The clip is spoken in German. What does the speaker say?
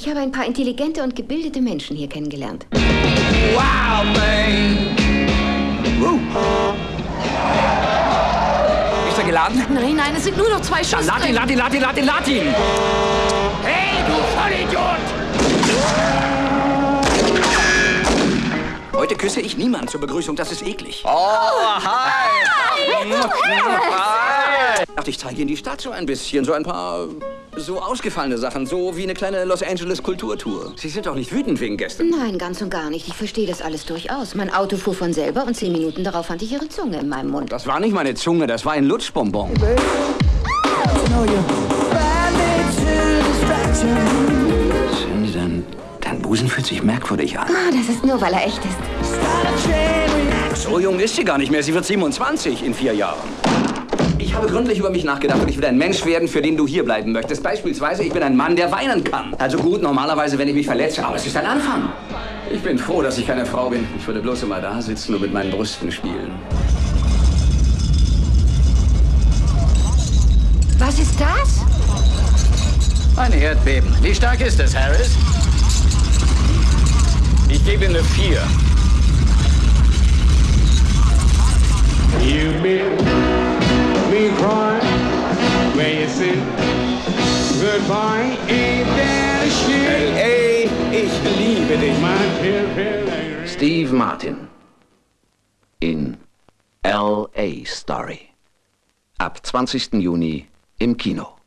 Ich habe ein paar intelligente und gebildete Menschen hier kennengelernt. Wow, man! Uh. Ist er geladen? Nein, nein, es sind nur noch zwei Schuss. Dann lad ihn, lad ihn, lad ihn, lad ihn, lad ihn! Hey, du Vollidiot! Heute küsse ich niemanden zur Begrüßung, das ist eklig. Oh, hi! Hi! Dachte, ich zeige Ihnen die Stadt so ein bisschen, so ein paar so ausgefallene Sachen, so wie eine kleine Los Angeles Kulturtour. Sie sind doch nicht wütend wegen gestern. Nein, ganz und gar nicht. Ich verstehe das alles durchaus. Mein Auto fuhr von selber und zehn Minuten darauf fand ich Ihre Zunge in meinem Mund. Das war nicht meine Zunge, das war ein Lutschbonbon. Cindy, dein, dein Busen fühlt sich merkwürdig an. Ah, das ist nur, weil er echt ist. So jung ist sie gar nicht mehr. Sie wird 27 in vier Jahren. Ich habe gründlich über mich nachgedacht und ich will ein Mensch werden, für den du hier bleiben möchtest. Beispielsweise, ich bin ein Mann, der weinen kann. Also gut, normalerweise, wenn ich mich verletze, aber es ist ein Anfang. Ich bin froh, dass ich keine Frau bin. Ich würde bloß immer da sitzen und mit meinen Brüsten spielen. Was ist das? Ein Erdbeben. Wie stark ist es, Harris? Ich gebe eine 4. say goodbye. Ain't that a shame? Ey, ich liebe dich. Steve Martin in L.A. Story. Ab 20. Juni im Kino.